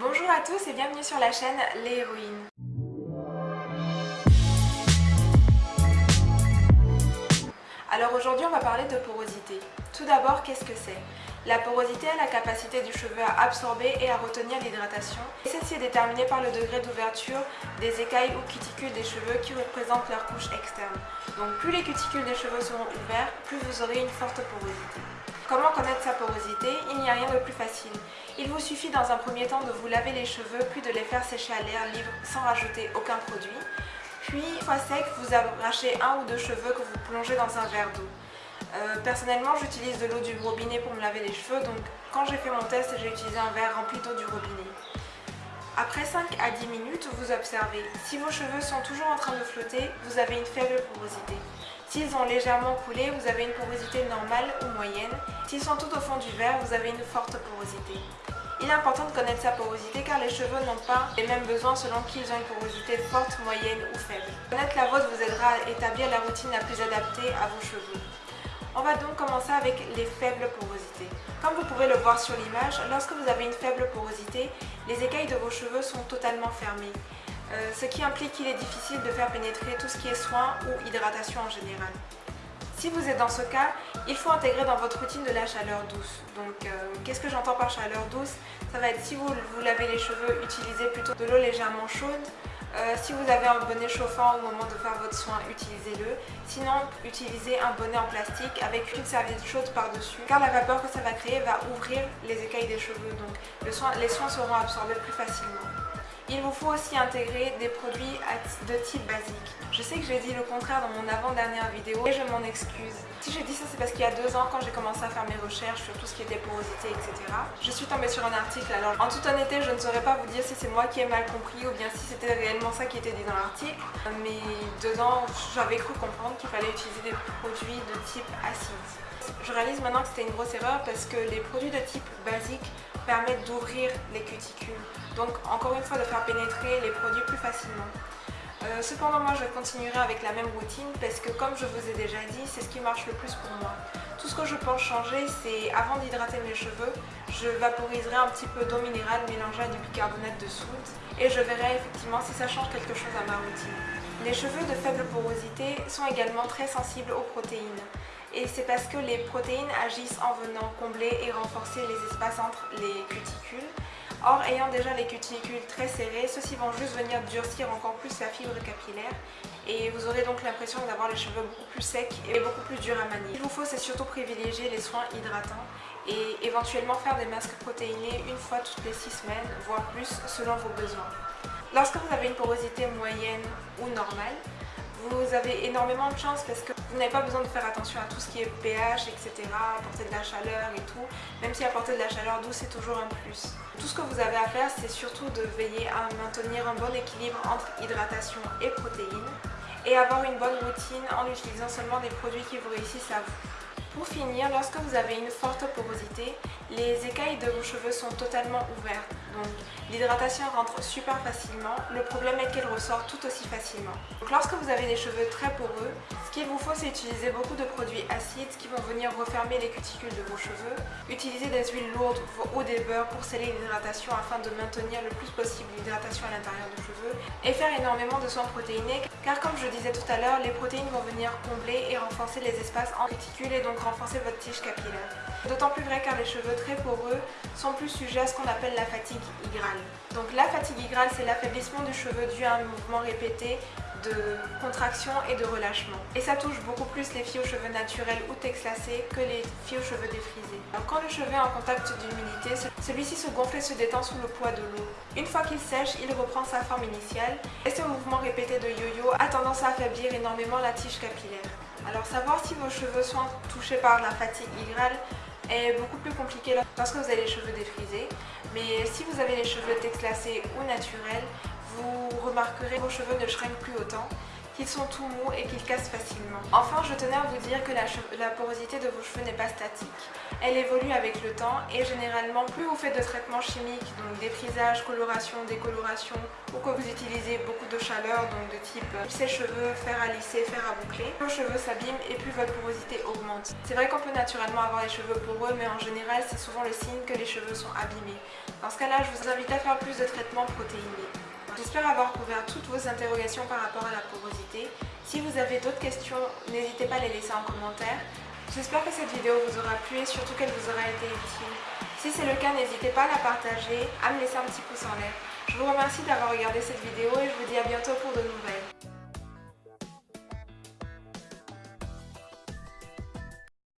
Bonjour à tous et bienvenue sur la chaîne Les Héroïnes. Alors aujourd'hui on va parler de porosité. Tout d'abord, qu'est-ce que c'est? La porosité est la capacité du cheveu à absorber et à retenir l'hydratation. Celle-ci est déterminée par le degré d'ouverture des écailles ou cuticules des cheveux qui représentent leur couche externe. Donc plus les cuticules des cheveux seront ouverts, plus vous aurez une forte porosité. Comment connaître sa porosité? Il n'y a rien de plus facile. Il vous suffit dans un premier temps de vous laver les cheveux puis de les faire sécher à l'air libre sans rajouter aucun produit. Puis, fois sec, vous arrachez un ou deux cheveux que vous plongez dans un verre d'eau. Euh, personnellement, j'utilise de l'eau du robinet pour me laver les cheveux, donc quand j'ai fait mon test, j'ai utilisé un verre rempli d'eau du robinet. Après 5 à 10 minutes, vous observez. Si vos cheveux sont toujours en train de flotter, vous avez une faible porosité. S'ils ont légèrement coulé, vous avez une porosité normale ou moyenne. S'ils sont tout au fond du verre, vous avez une forte porosité. Il est important de connaître sa porosité car les cheveux n'ont pas les mêmes besoins selon qu'ils ont une porosité forte, moyenne ou faible. Connaître la vôtre vous aidera à établir la routine la plus adaptée à vos cheveux. On va donc commencer avec les faibles porosités. Comme vous pouvez le voir sur l'image, lorsque vous avez une faible porosité, les écailles de vos cheveux sont totalement fermées, ce qui implique qu'il est difficile de faire pénétrer tout ce qui est soin ou hydratation en général. Si vous êtes dans ce cas, il faut intégrer dans votre routine de la chaleur douce. Donc euh, qu'est-ce que j'entends par chaleur douce? Ça va être si vous vous lavez les cheveux, utilisez plutôt de l'eau légèrement chaude euh, si vous avez un bonnet chauffant au moment de faire votre soin, utilisez-le. Sinon, utilisez un bonnet en plastique avec une serviette chaude par-dessus car la vapeur que ça va créer va ouvrir les écailles des cheveux donc les soins seront absorbés plus facilement. Il vous faut aussi intégrer des produits de type basique. Je sais que j'ai dit le contraire dans mon avant-dernière vidéo et je m'en excuse. Si j'ai dit ça, c'est parce qu'il y a deux ans, quand j'ai commencé à faire mes recherches sur tout ce qui était porosité, etc., je suis tombée sur un article. Alors, en toute honnêteté, je ne saurais pas vous dire si c'est moi qui ai mal compris ou bien si c'était réellement ça qui était dit dans l'article. Mais dedans, j'avais cru comprendre qu'il fallait utiliser des produits de type acide. Je réalise maintenant que c'était une grosse erreur parce que les produits de type basique permettent d'ouvrir les cuticules. Donc encore une fois de faire pénétrer les produits plus facilement. Euh, cependant moi je continuerai avec la même routine parce que comme je vous ai déjà dit, c'est ce qui marche le plus pour moi. Tout ce que je pense changer, c'est avant d'hydrater mes cheveux, je vaporiserai un petit peu d'eau minérale mélangée à du bicarbonate de soude et je verrai effectivement si ça change quelque chose à ma routine. Les cheveux de faible porosité sont également très sensibles aux protéines et c'est parce que les protéines agissent en venant combler et renforcer les espaces entre les cuticules. Or, ayant déjà les cuticules très serrées, ceux-ci vont juste venir durcir encore plus la fibre capillaire et vous aurez donc l'impression d'avoir les cheveux beaucoup plus secs et beaucoup plus durs à manier. Ce qu'il vous faut, c'est surtout privilégier les soins hydratants et éventuellement faire des masques protéinés une fois toutes les 6 semaines, voire plus selon vos besoins. Lorsque vous avez une porosité moyenne ou normale, vous avez énormément de chance parce que vous n'avez pas besoin de faire attention à tout ce qui est pH, etc., apporter de la chaleur et tout. Même si apporter de la chaleur douce, c'est toujours un plus. Tout ce que vous avez à faire, c'est surtout de veiller à maintenir un bon équilibre entre hydratation et protéines et avoir une bonne routine en utilisant seulement des produits qui vous réussissent à vous. Pour finir, lorsque vous avez une forte porosité, les écailles de vos cheveux sont totalement ouvertes. Donc l'hydratation rentre super facilement, le problème est qu'elle ressort tout aussi facilement. Donc lorsque vous avez des cheveux très poreux, ce qu'il vous faut c'est utiliser beaucoup de produits acides qui vont venir refermer les cuticules de vos cheveux, utiliser des huiles lourdes ou des beurres pour sceller l'hydratation afin de maintenir le plus possible l'hydratation à l'intérieur du cheveu et faire énormément de soins protéinés car comme je disais tout à l'heure, les protéines vont venir combler et renforcer les espaces en cuticules et donc renforcer votre tige capillaire. D'autant plus vrai car les cheveux très poreux sont plus sujets à ce qu'on appelle la fatigue Donc la fatigue hygrale, c'est l'affaiblissement du cheveu dû à un mouvement répété de contraction et de relâchement. Et ça touche beaucoup plus les filles aux cheveux naturels ou texlacés que les filles aux cheveux défrisés. Quand le cheveu est en contact d'humidité, celui-ci se gonfle et se détend sous le poids de l'eau. Une fois qu'il sèche, il reprend sa forme initiale et ce mouvement répété de yo-yo a tendance à affaiblir énormément la tige capillaire. Alors savoir si vos cheveux sont touchés par la fatigue hygrale est beaucoup plus compliqué lorsque vous avez les cheveux défrisés. Mais si vous avez les cheveux texlacés ou naturels, vous remarquerez que vos cheveux ne shrink plus autant qu'ils sont tout mous et qu'ils cassent facilement. Enfin, je tenais à vous dire que la, porosité de vos cheveux n'est pas statique. Elle évolue avec le temps et généralement, plus vous faites de traitements chimiques, donc déprisage, coloration, décoloration, ou que vous utilisez beaucoup de chaleur, donc de type sèche-cheveux, fer à lisser, fer à boucler, vos cheveux s'abîment et plus votre porosité augmente. C'est vrai qu'on peut naturellement avoir les cheveux poreux, mais en général, c'est souvent le signe que les cheveux sont abîmés. Dans ce cas-là, je vous invite à faire plus de traitements protéinés. J'espère avoir couvert toutes vos interrogations par rapport à la porosité. Si vous avez d'autres questions, n'hésitez pas à les laisser en commentaire. J'espère que cette vidéo vous aura plu et surtout qu'elle vous aura été utile. Si c'est le cas, n'hésitez pas à la partager, à me laisser un petit pouce en l'air. Je vous remercie d'avoir regardé cette vidéo et je vous